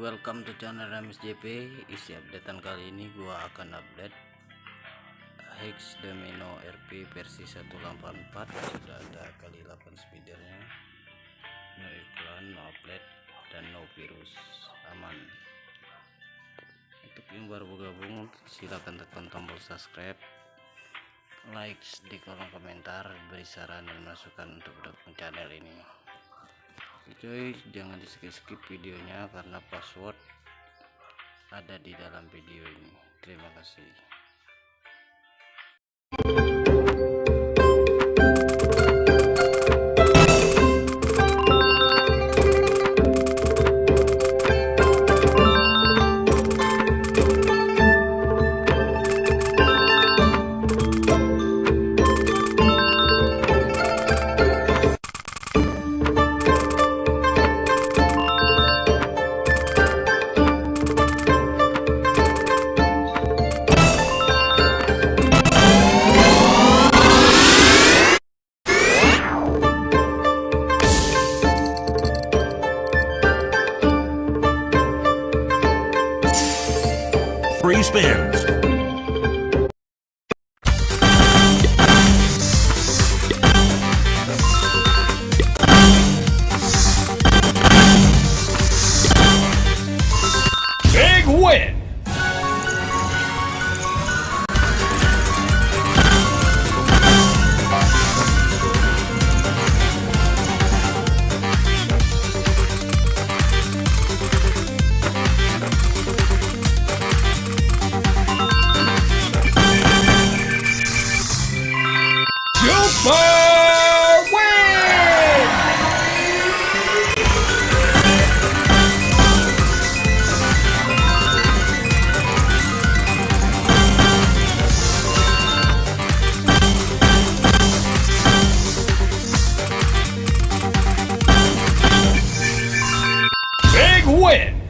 welcome to channel Ramis JP isi updatean kali ini gua akan update Hex Domino RP versi 184 sudah ada kali 8 speedernya. No iklan no update dan no virus aman. Untuk yang baru bergabung silahkan tekan tombol subscribe like di kolom komentar. Beri saran dan masukan untuk mendukung channel ini cuy jangan di skip skip videonya karena password ada di dalam video ini. Terima kasih spins. Big win! win.